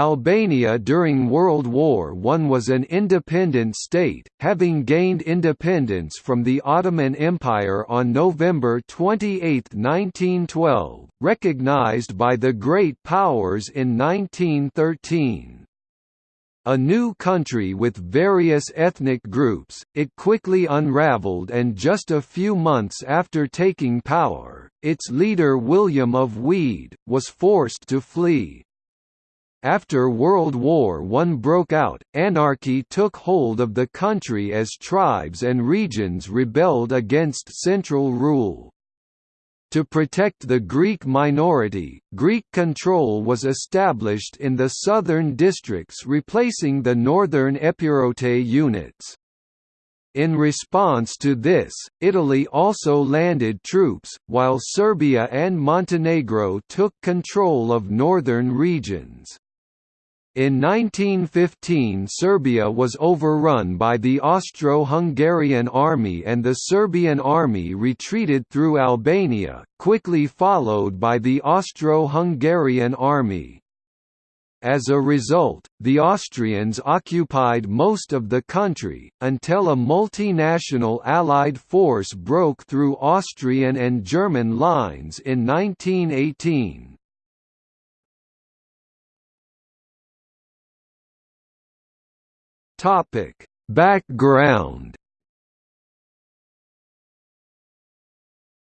Albania during World War I was an independent state, having gained independence from the Ottoman Empire on November 28, 1912, recognized by the Great Powers in 1913. A new country with various ethnic groups, it quickly unraveled and just a few months after taking power, its leader William of Wied, was forced to flee. After World War I broke out, anarchy took hold of the country as tribes and regions rebelled against central rule. To protect the Greek minority, Greek control was established in the southern districts replacing the northern Epirote units. In response to this, Italy also landed troops, while Serbia and Montenegro took control of northern regions. In 1915 Serbia was overrun by the Austro-Hungarian army and the Serbian army retreated through Albania, quickly followed by the Austro-Hungarian army. As a result, the Austrians occupied most of the country, until a multinational Allied force broke through Austrian and German lines in 1918. Topic: Background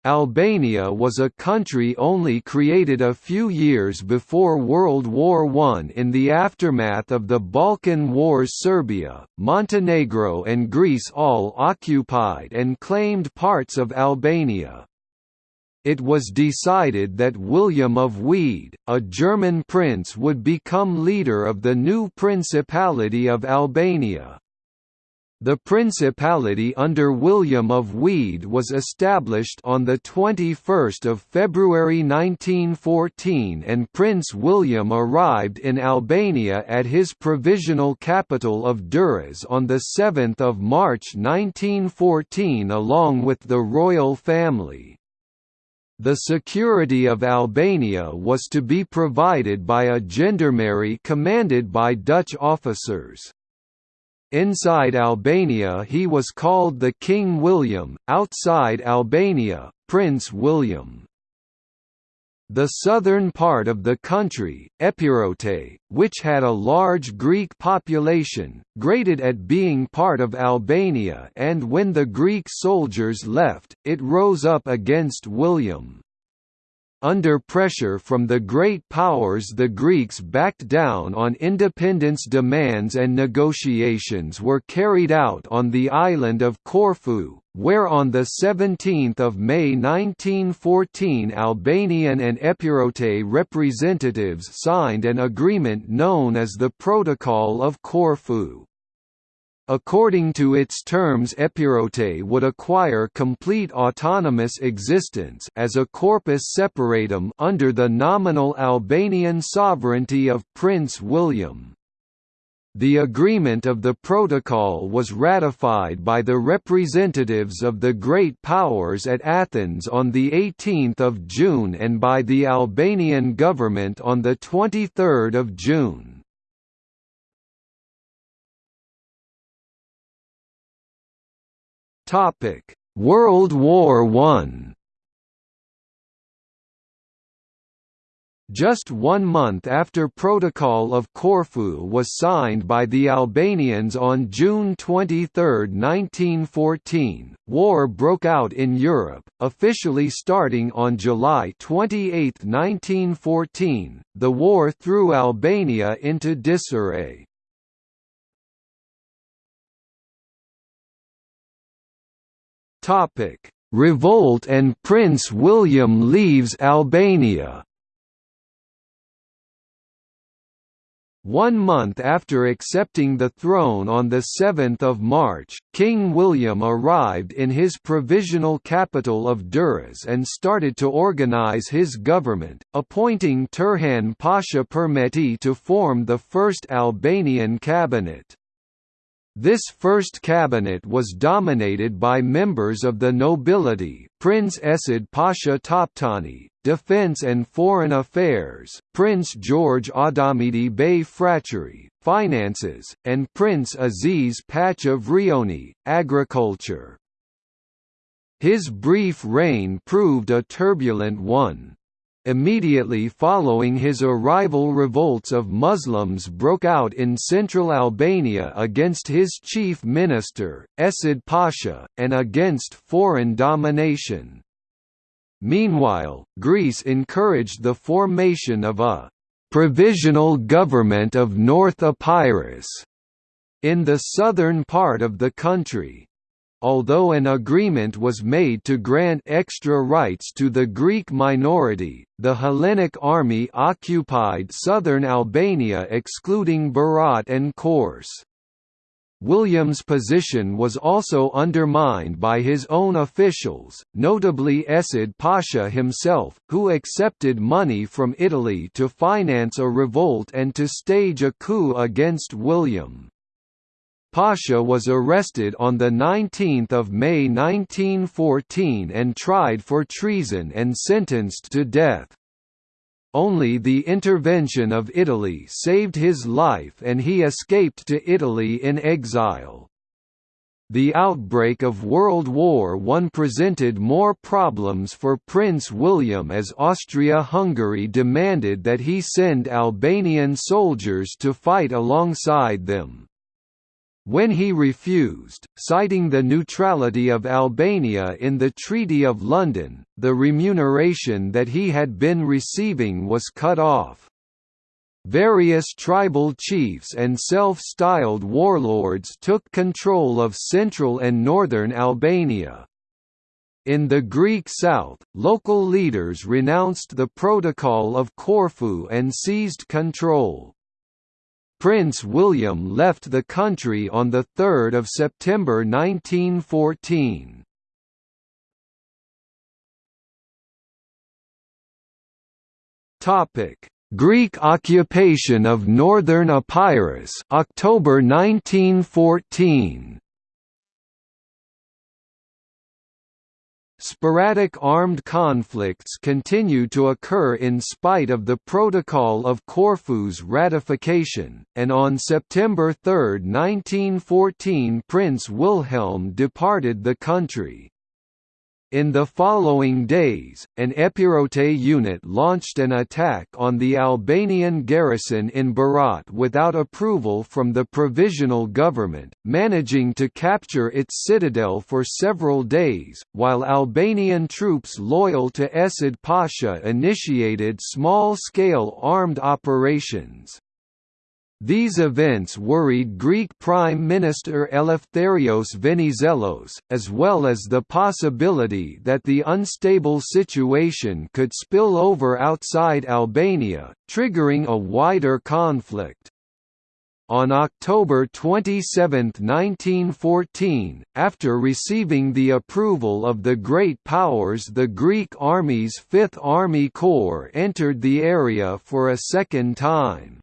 Albania was a country only created a few years before World War I in the aftermath of the Balkan Wars Serbia, Montenegro and Greece all occupied and claimed parts of Albania it was decided that William of Wied, a German prince would become leader of the new Principality of Albania. The Principality under William of Wied was established on 21 February 1914 and Prince William arrived in Albania at his provisional capital of Durrës on 7 March 1914 along with the royal family. The security of Albania was to be provided by a gendarmerie commanded by Dutch officers. Inside Albania he was called the King William, outside Albania, Prince William. The southern part of the country, Epirote, which had a large Greek population, grated at being part of Albania and when the Greek soldiers left, it rose up against William. Under pressure from the great powers the Greeks backed down on independence demands and negotiations were carried out on the island of Corfu, where on 17 May 1914 Albanian and Epirote representatives signed an agreement known as the Protocol of Corfu. According to its terms Epirote would acquire complete autonomous existence as a corpus separatum under the nominal Albanian sovereignty of Prince William. The agreement of the protocol was ratified by the representatives of the Great Powers at Athens on 18 June and by the Albanian government on 23 June. World War I. Just one month after Protocol of Corfu was signed by the Albanians on June 23, 1914, war broke out in Europe, officially starting on July 28, 1914. The war threw Albania into disarray. Revolt and Prince William leaves Albania. One month after accepting the throne on 7 March, King William arrived in his provisional capital of Durrës and started to organize his government, appointing Turhan Pasha Përmeti to form the first Albanian cabinet. This first cabinet was dominated by members of the nobility, Prince Esad Pasha Toptani, Defense and Foreign Affairs, Prince George Adamidi Bey Fracheri, Finances, and Prince Aziz Pacha of Rioni, Agriculture. His brief reign proved a turbulent one. Immediately following his arrival revolts of Muslims broke out in central Albania against his chief minister, Esad Pasha, and against foreign domination. Meanwhile, Greece encouraged the formation of a «provisional government of North Epirus» in the southern part of the country, Although an agreement was made to grant extra rights to the Greek minority, the Hellenic army occupied southern Albania excluding Berat and Korçë. William's position was also undermined by his own officials, notably Esad Pasha himself, who accepted money from Italy to finance a revolt and to stage a coup against William. Pasha was arrested on 19 May 1914 and tried for treason and sentenced to death. Only the intervention of Italy saved his life and he escaped to Italy in exile. The outbreak of World War I presented more problems for Prince William as Austria-Hungary demanded that he send Albanian soldiers to fight alongside them. When he refused, citing the neutrality of Albania in the Treaty of London, the remuneration that he had been receiving was cut off. Various tribal chiefs and self-styled warlords took control of central and northern Albania. In the Greek south, local leaders renounced the Protocol of Corfu and seized control. Prince William left the country on 3 September 1914. Greek occupation of northern Epirus October 1914 Sporadic armed conflicts continue to occur in spite of the Protocol of Corfu's ratification, and on September 3, 1914 Prince Wilhelm departed the country. In the following days, an Epirote unit launched an attack on the Albanian garrison in Berat without approval from the provisional government, managing to capture its citadel for several days, while Albanian troops loyal to Esad Pasha initiated small-scale armed operations. These events worried Greek Prime Minister Eleftherios Venizelos, as well as the possibility that the unstable situation could spill over outside Albania, triggering a wider conflict. On October 27, 1914, after receiving the approval of the Great Powers the Greek Army's Fifth Army Corps entered the area for a second time.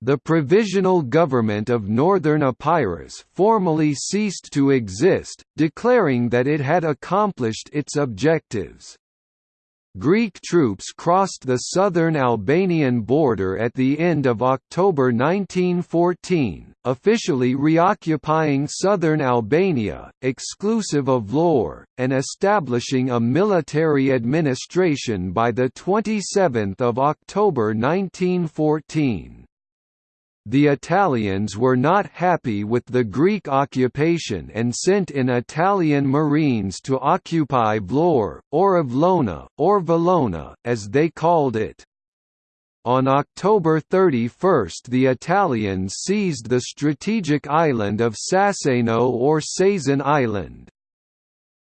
The Provisional Government of Northern Epirus formally ceased to exist, declaring that it had accomplished its objectives. Greek troops crossed the southern Albanian border at the end of October 1914, officially reoccupying southern Albania, exclusive of Vlorë, and establishing a military administration by 27 October 1914. The Italians were not happy with the Greek occupation and sent in Italian marines to occupy Vlorë, or Avlona, or Valona, as they called it. On October 31 the Italians seized the strategic island of Saseno or Sazan Island.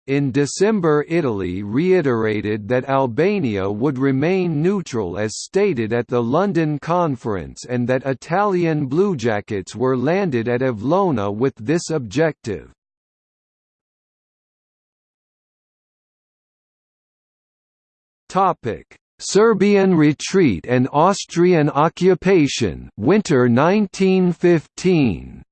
In December Italy reiterated that Albania would remain neutral as stated at the London Conference and that Italian bluejackets were landed at Avlona with this objective. Serbian retreat and Austrian occupation winter 1915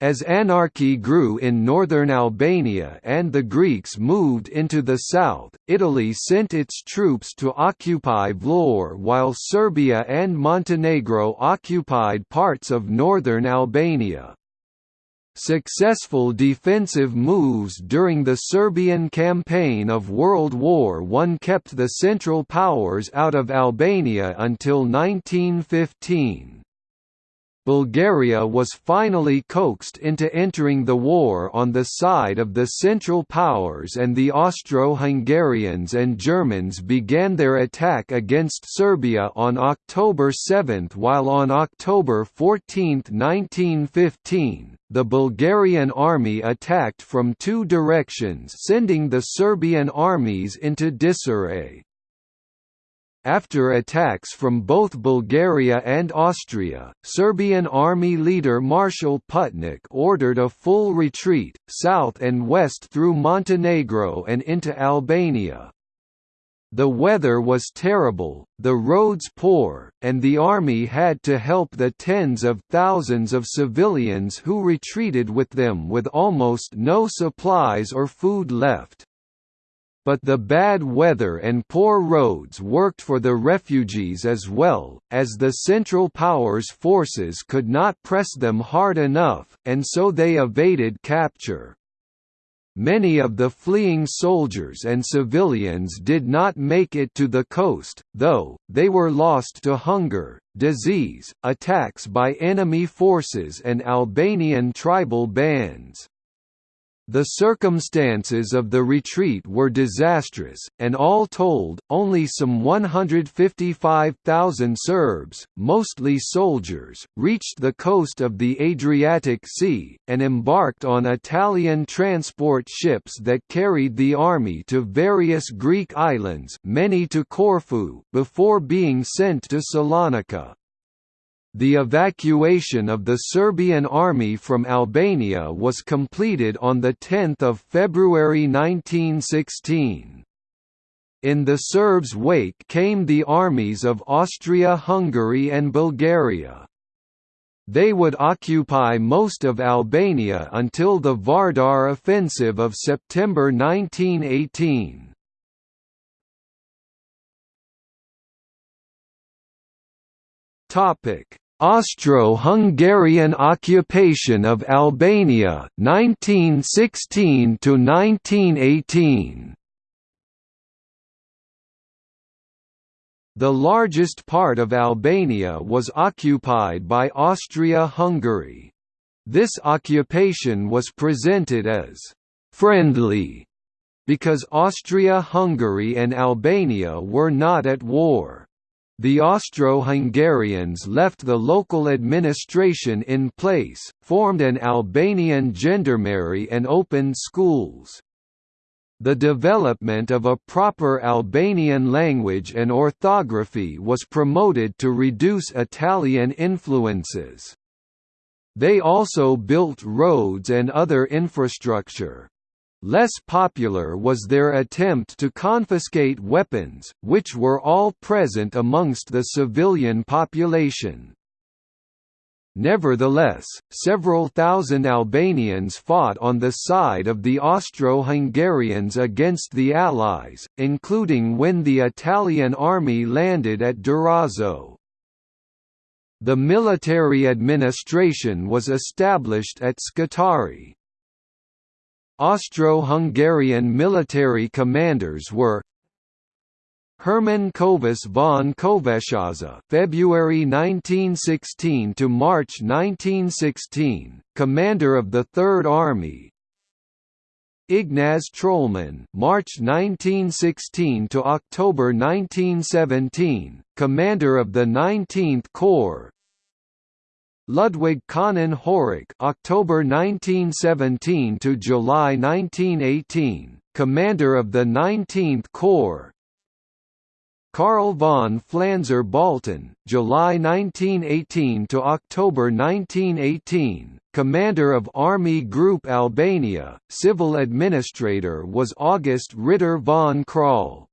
As anarchy grew in northern Albania and the Greeks moved into the south, Italy sent its troops to occupy Vlorë while Serbia and Montenegro occupied parts of northern Albania. Successful defensive moves during the Serbian campaign of World War I kept the Central Powers out of Albania until 1915. Bulgaria was finally coaxed into entering the war on the side of the Central Powers and the Austro-Hungarians and Germans began their attack against Serbia on October 7 while on October 14, 1915, the Bulgarian army attacked from two directions sending the Serbian armies into disarray. After attacks from both Bulgaria and Austria, Serbian army leader Marshal Putnik ordered a full retreat, south and west through Montenegro and into Albania. The weather was terrible, the roads poor, and the army had to help the tens of thousands of civilians who retreated with them with almost no supplies or food left but the bad weather and poor roads worked for the refugees as well, as the Central Powers forces could not press them hard enough, and so they evaded capture. Many of the fleeing soldiers and civilians did not make it to the coast, though, they were lost to hunger, disease, attacks by enemy forces and Albanian tribal bands. The circumstances of the retreat were disastrous, and all told, only some 155,000 Serbs, mostly soldiers, reached the coast of the Adriatic Sea, and embarked on Italian transport ships that carried the army to various Greek islands many to Corfu before being sent to Salonika. The evacuation of the Serbian army from Albania was completed on 10 February 1916. In the Serbs' wake came the armies of Austria-Hungary and Bulgaria. They would occupy most of Albania until the Vardar offensive of September 1918. Topic Austro-Hungarian occupation of Albania 1916 to 1918 The largest part of Albania was occupied by Austria-Hungary. This occupation was presented as «friendly» because Austria-Hungary and Albania were not at war. The Austro-Hungarians left the local administration in place, formed an Albanian gendarmerie and opened schools. The development of a proper Albanian language and orthography was promoted to reduce Italian influences. They also built roads and other infrastructure. Less popular was their attempt to confiscate weapons, which were all present amongst the civilian population. Nevertheless, several thousand Albanians fought on the side of the Austro-Hungarians against the Allies, including when the Italian army landed at Durazzo. The military administration was established at Scutari. Austro-Hungarian military commanders were Hermann Kövess von Kövessháza February 1916 to March 1916, commander of the Third Army. Ignaz Trollmann March 1916 to October 1917, commander of the 19th Corps. Ludwig Können-Horák October 1917 to July 1918, commander of the 19th Corps. Karl von Pflanzer-Baltin, July 1918 to October 1918, commander of Army Group Albania, civil administrator was August Ritter von Krall.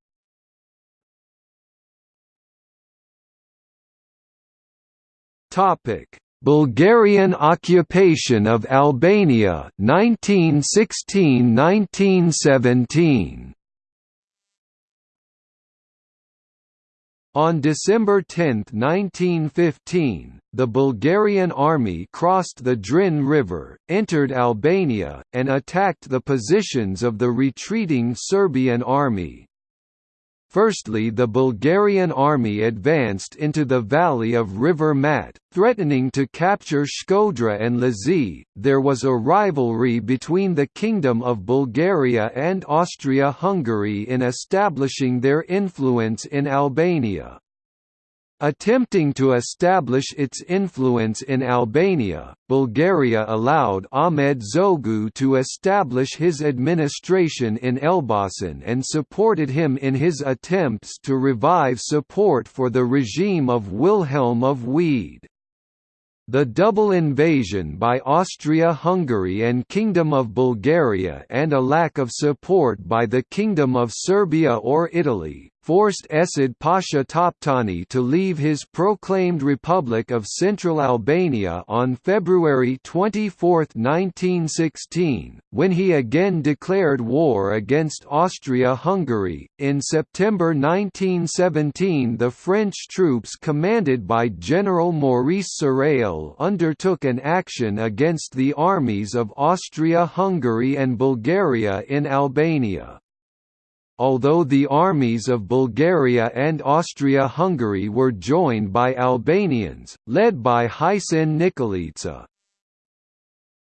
Topic Bulgarian occupation of Albania 1916–1917 On December 10, 1915, the Bulgarian army crossed the Drin River, entered Albania, and attacked the positions of the retreating Serbian army. Firstly the Bulgarian army advanced into the valley of River Mat, threatening to capture Shkodra and Lazi. There was a rivalry between the Kingdom of Bulgaria and Austria-Hungary in establishing their influence in Albania. Attempting to establish its influence in Albania, Bulgaria allowed Ahmed Zogu to establish his administration in Elbasan and supported him in his attempts to revive support for the regime of Wilhelm of Wied. The double invasion by Austria-Hungary and Kingdom of Bulgaria and a lack of support by the Kingdom of Serbia or Italy, forced Esad Pasha Toptani to leave his proclaimed Republic of Central Albania on February 24, 1916, when he again declared war against Austria-Hungary. In September 1917 the French troops commanded by General Maurice Sarrail undertook an action against the armies of Austria-Hungary and Bulgaria in Albania although the armies of Bulgaria and Austria-Hungary were joined by Albanians, led by Hajsen Nikolica.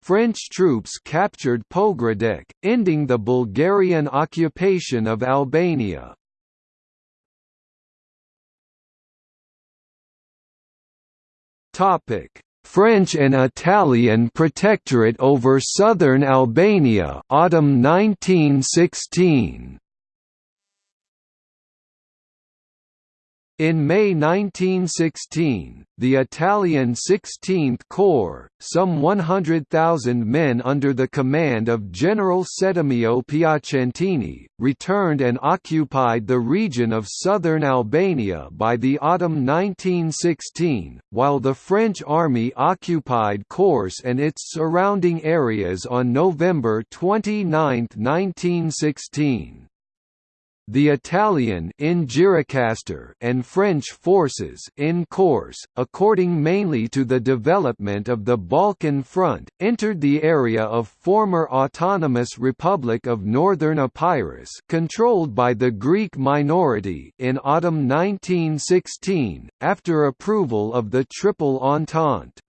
French troops captured Pogradec, ending the Bulgarian occupation of Albania. French and Italian protectorate over southern Albania autumn 1916 In May 1916, the Italian 16th Corps, some 100,000 men under the command of General Settimio Piacentini, returned and occupied the region of southern Albania by the autumn 1916, while the French army occupied Korçë and its surrounding areas on November 29, 1916. The Italian in and French forces in Korçë, according mainly to the development of the Balkan Front, entered the area of former Autonomous Republic of Northern Epirus controlled by the Greek minority in autumn 1916, after approval of the Triple Entente.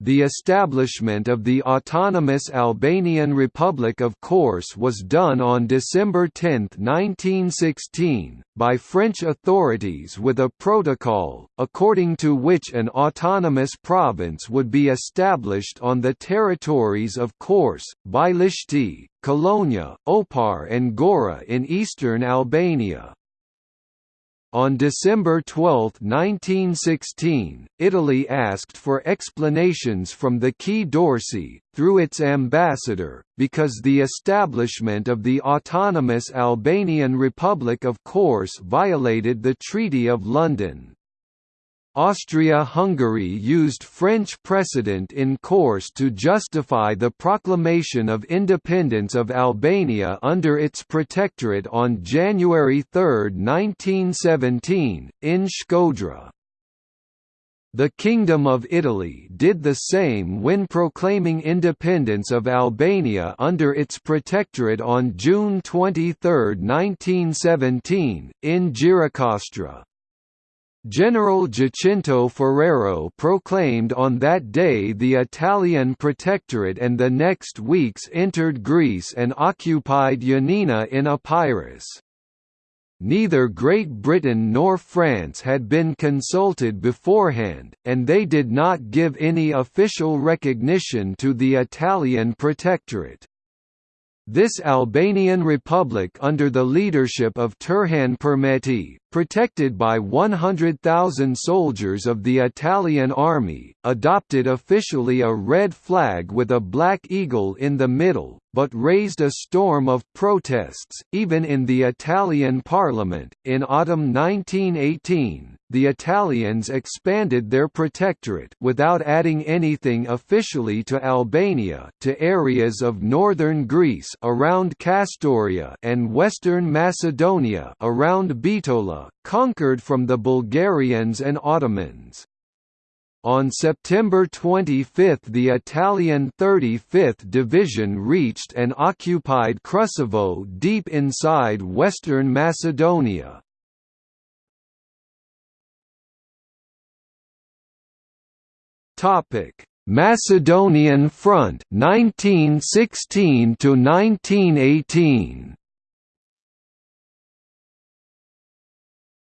The establishment of the autonomous Albanian Republic of Korçë was done on December 10, 1916, by French authorities with a protocol, according to which an autonomous province would be established on the territories of Korçë, Bilishti, Kolonia, Opar and Gora in eastern Albania. On December 12, 1916, Italy asked for explanations from the Quai d'Orsay, through its ambassador, because the establishment of the autonomous Albanian Republic of Korçë violated the Treaty of London. Austria-Hungary used French precedent in Korçë to justify the proclamation of independence of Albania under its protectorate on January 3, 1917, in Shkodra. The Kingdom of Italy did the same when proclaiming independence of Albania under its protectorate on June 23, 1917, in Gjirokastra. General Giacinto Ferrero proclaimed on that day the Italian protectorate and the next weeks entered Greece and occupied Ioannina in Epirus. Neither Great Britain nor France had been consulted beforehand, and they did not give any official recognition to the Italian protectorate. This Albanian republic under the leadership of Turhan Përmeti, protected by 100,000 soldiers of the Italian army, adopted officially a red flag with a black eagle in the middle, but raised a storm of protests, even in the Italian parliament. In autumn 1918, the Italians expanded their protectorate without adding anything officially to Albania to areas of northern Greece around Kastoria and western Macedonia around Bitola, conquered from the Bulgarians and Ottomans. On September 25 the Italian 35th Division reached and occupied Krusevo deep inside western Macedonia. Macedonian Front 1916 to 1918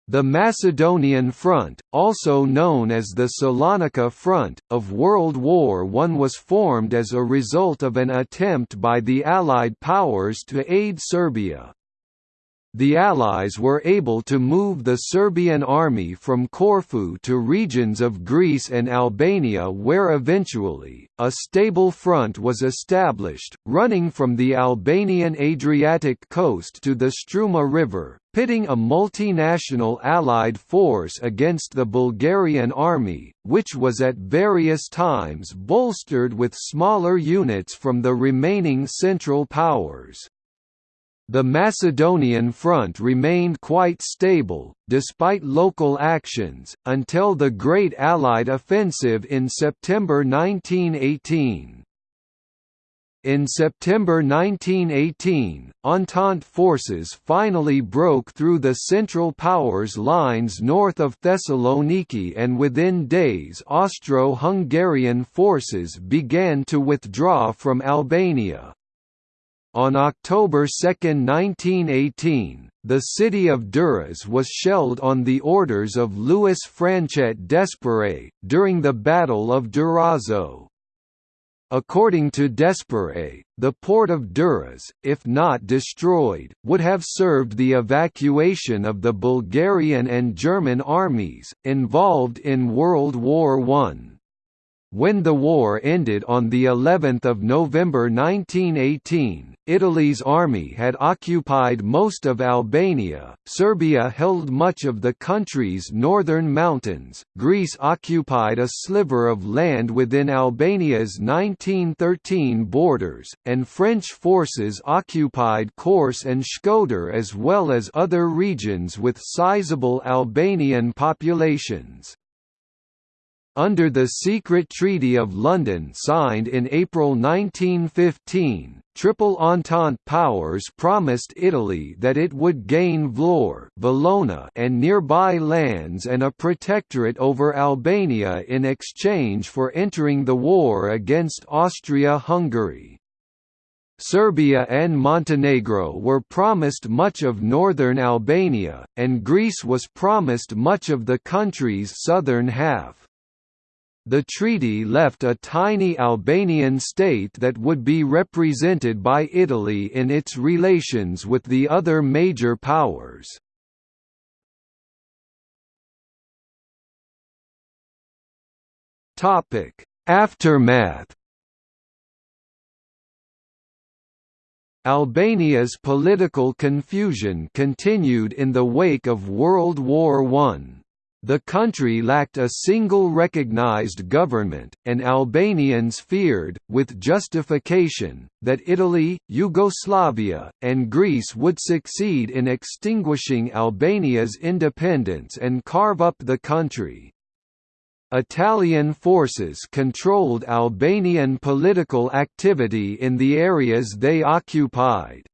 The Macedonian Front, also known as the Salonika Front, of World War I was formed as a result of an attempt by the Allied powers to aid Serbia. The Allies were able to move the Serbian army from Corfu to regions of Greece and Albania where eventually, a stable front was established, running from the Albanian Adriatic coast to the Struma River, pitting a multinational Allied force against the Bulgarian army, which was at various times bolstered with smaller units from the remaining Central Powers. The Macedonian front remained quite stable, despite local actions, until the Great Allied Offensive in September 1918. In September 1918, Entente forces finally broke through the Central Powers lines north of Thessaloniki and within days Austro-Hungarian forces began to withdraw from Albania. On October 2, 1918, the city of Durrës was shelled on the orders of Louis Franchet d'Esperey, during the Battle of Durazzo. According to d'Esperey, the port of Durrës, if not destroyed, would have served the evacuation of the Bulgarian and German armies, involved in World War I. When the war ended on the 11th of November 1918, Italy's army had occupied most of Albania, Serbia held much of the country's northern mountains, Greece occupied a sliver of land within Albania's 1913 borders, and French forces occupied Korçë and Shkodër as well as other regions with sizable Albanian populations. Under the secret Treaty of London signed in April 1915, Triple Entente powers promised Italy that it would gain Vlorë Valona and nearby lands and a protectorate over Albania in exchange for entering the war against Austria-Hungary. Serbia and Montenegro were promised much of northern Albania, and Greece was promised much of the country's southern half. The treaty left a tiny Albanian state that would be represented by Italy in its relations with the other major powers. Aftermath Albania's political confusion continued in the wake of World War I. The country lacked a single recognized government, and Albanians feared, with justification, that Italy, Yugoslavia, and Greece would succeed in extinguishing Albania's independence and carve up the country. Italian forces controlled Albanian political activity in the areas they occupied.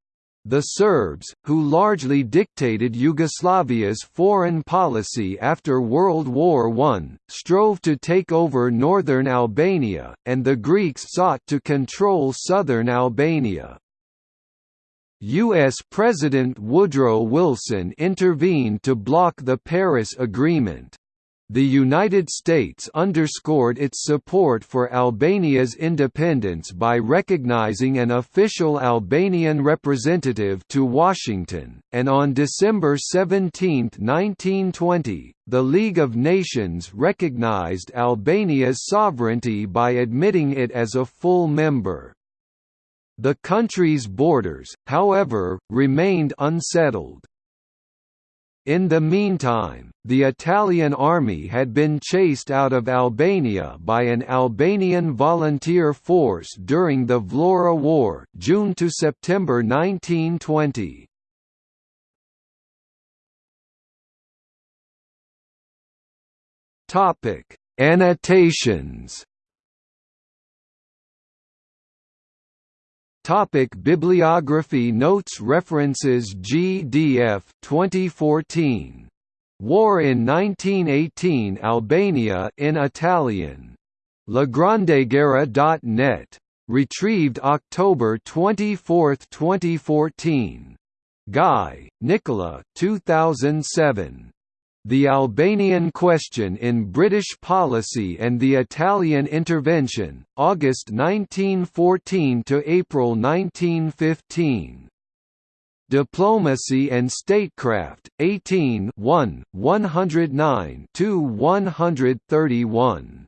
The Serbs, who largely dictated Yugoslavia's foreign policy after World War I, strove to take over northern Albania, and the Greeks sought to control southern Albania. U.S. President Woodrow Wilson intervened to block the Paris Agreement. The United States underscored its support for Albania's independence by recognizing an official Albanian representative to Washington, and on December 17, 1920, the League of Nations recognized Albania's sovereignty by admitting it as a full member. The country's borders, however, remained unsettled. In the meantime, the Italian army had been chased out of Albania by an Albanian volunteer force during the Vlora War June to September 1920. Topic: Annotations Topic Bibliography Notes References GDF 2014 War in 1918 Albania in Italian. LaGrandeGuerra.net retrieved October 24, 2014 Guy, Nicola 2007 the Albanian Question in British Policy and the Italian Intervention, August 1914 to April 1915. Diplomacy and Statecraft, 18 1, 109 131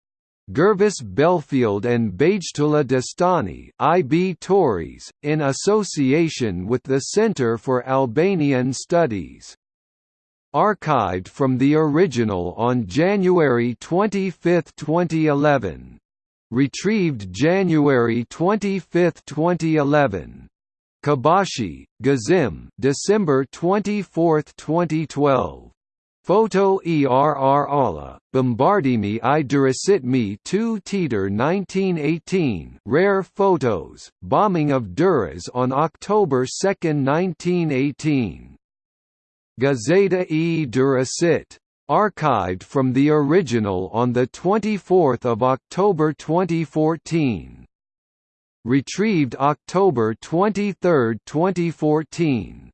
Gervase Belfield and Bejtullah Destani IB Tauris, in association with the Center for Albanian Studies. Archived from the original on January 25, 2011. Retrieved January 25, 2011. Kabashi, Gazim December 24, 2012. Photo err alla, Bombardimi i Durasitmi 2 Teeter 1918 Rare photos, bombing of Duras on October 2, 1918. Gazeta e Durasit. Archived from the original on 24 October 2014. Retrieved October 23, 2014.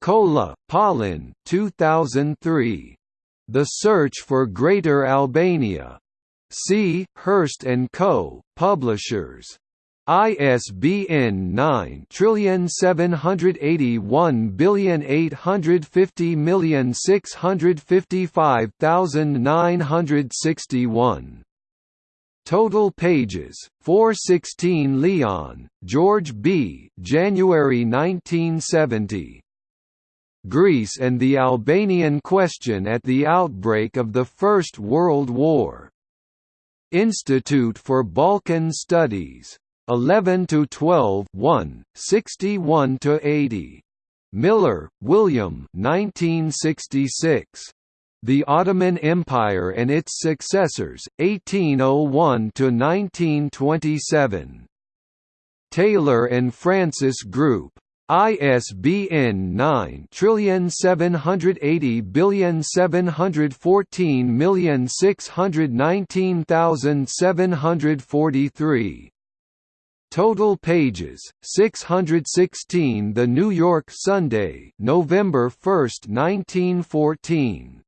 Kolla, Paullin 2003. The Search for Greater Albania. C. Hurst & Co., Publishers. ISBN 9781655,961. Total pages 416 Leon, George B. January 1970. Greece and the Albanian question at the outbreak of the First World War. Institute for Balkan Studies. 11 to 12 1, 61 to 80. Miller, William. 1966. The Ottoman Empire and its Successors, 1801 to 1927. Taylor and Francis Group. ISBN 9780714619743. Total pages 616 The New York Sunday November 1, 1914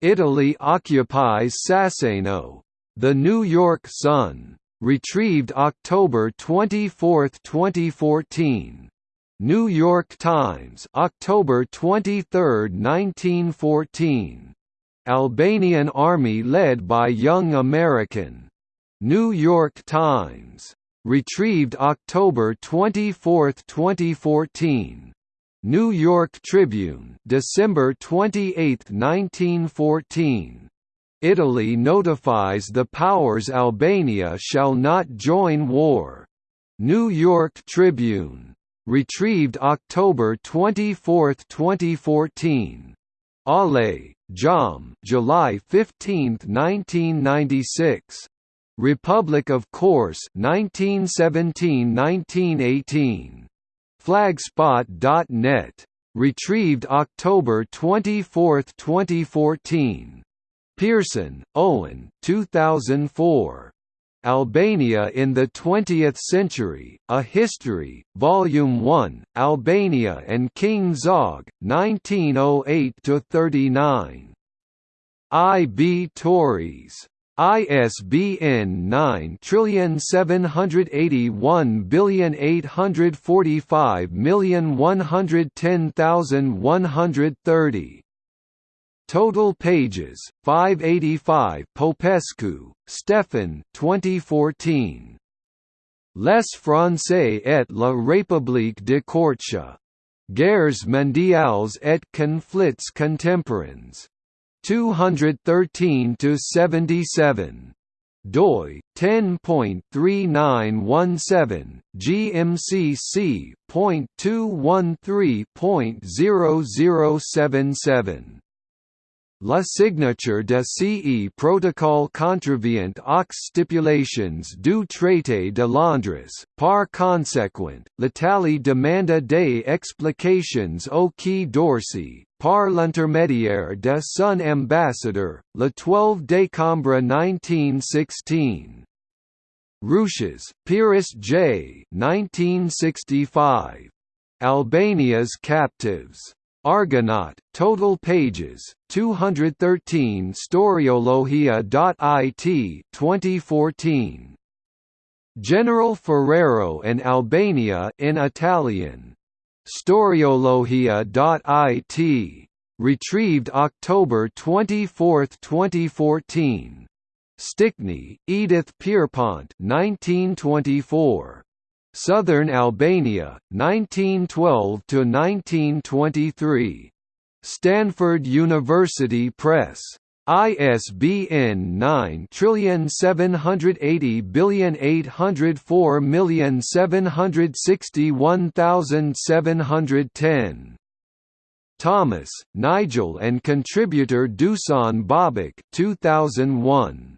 Italy occupies Saseno. The New York Sun retrieved October 24, 2014 New York Times, October 23, 1914. Albanian army led by Young American. New York Times. Retrieved October 24, 2014. New York Tribune, December 28, 1914. Italy notifies the powers Albania shall not join war. New York Tribune retrieved October 24, 2014. Ale, Jam, July 15, 1996. Republic of Korçë 1917–1918. Flagspot.net. Retrieved October 24, 2014. Pearson, Owen 2004. Albania in the Twentieth Century, A History, Volume 1, Albania and King Zog, 1908–39. I. B. Tauris. ISBN 9781845110130. Total pages 585 Popescu, Stefan 2014 Les Français et la République de Cortia. Guerres mondiales et conflits contemporains. 213 to 77 doi 10.3917 gmcc.213.0077 La signature de CE protocole contravient aux stipulations du traité de Londres, par conséquent, l'Italie demanda des explications au Quai d'Orsay, par l'intermédiaire de son ambassadeur, le 12 décembre 1916. Ruches, Pyrrhus J. 1965. Albania's Captives. Argonaut, total pages, 213 Storiologia.it 2014. General Ferrero and Albania in Italian. Storiologia.it. Retrieved October 24, 2014. Stickney, Edith Pierpont 1924. Southern Albania, 1912 to 1923. Stanford University Press. ISBN 9780804761710. Thomas, Nigel and contributor Dusan Babic 2001.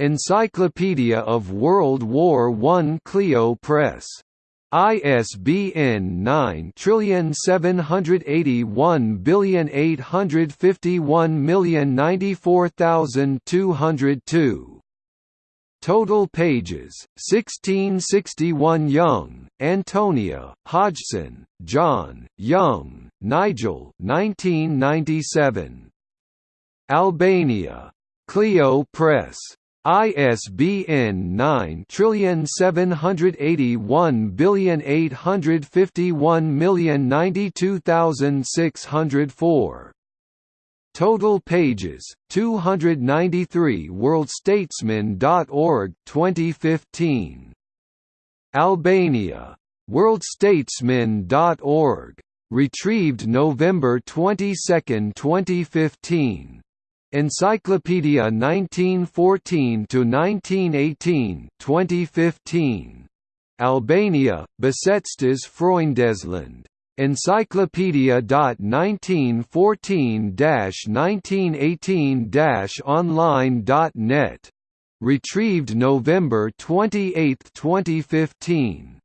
Encyclopedia of World War I Clio Press. ISBN 9781851094202. Total pages 1661 Young, Antonia, Hodgson, John, Young, Nigel 1997. Albania. Clio Press. ISBN 9781851092604. Total pages 293 worldstatesman.org 2015 Albania worldstatesman.org retrieved November 22, 2015 Encyclopedia 1914 to 1918, 2015. Albania, Besetztes Freundesland. Encyclopedia.1914-1918-online.net. Retrieved November 28, 2015.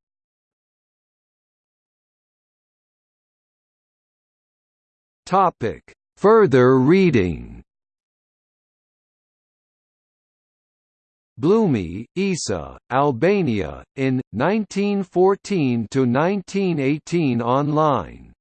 Topic: Further reading. Blumi, Isa, Albania, in, 1914 to 1918 online.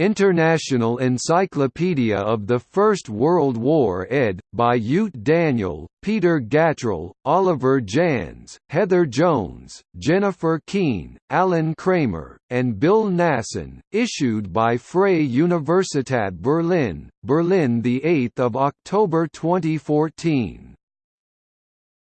International Encyclopedia of the First World War ed. by Ute Daniel, Peter Gatrell, Oliver Janz, Heather Jones, Jennifer Keene, Alan Kramer, and Bill Nasson, issued by Freie Universität Berlin, Berlin 8 October 2014.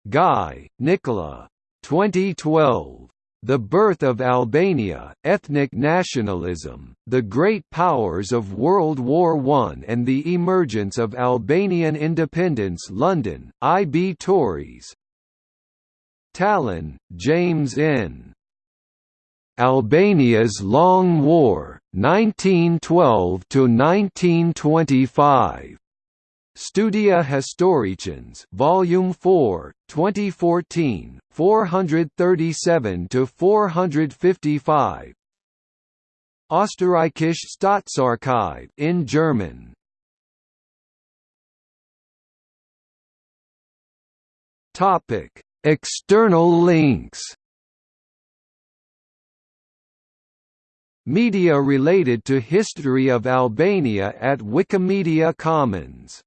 Guy, Nicola. 2012. The Birth of Albania, Ethnic Nationalism, The Great Powers of World War I and the Emergence of Albanian Independence London, I. B. Tauris Tallon, James N. Albania's Long War, 1912–1925. Studia Historicans, Volume 4, 2014, 437 to 455. Österreichische Staatsarchive in German. Topic: External links. Media related to history of Albania at Wikimedia Commons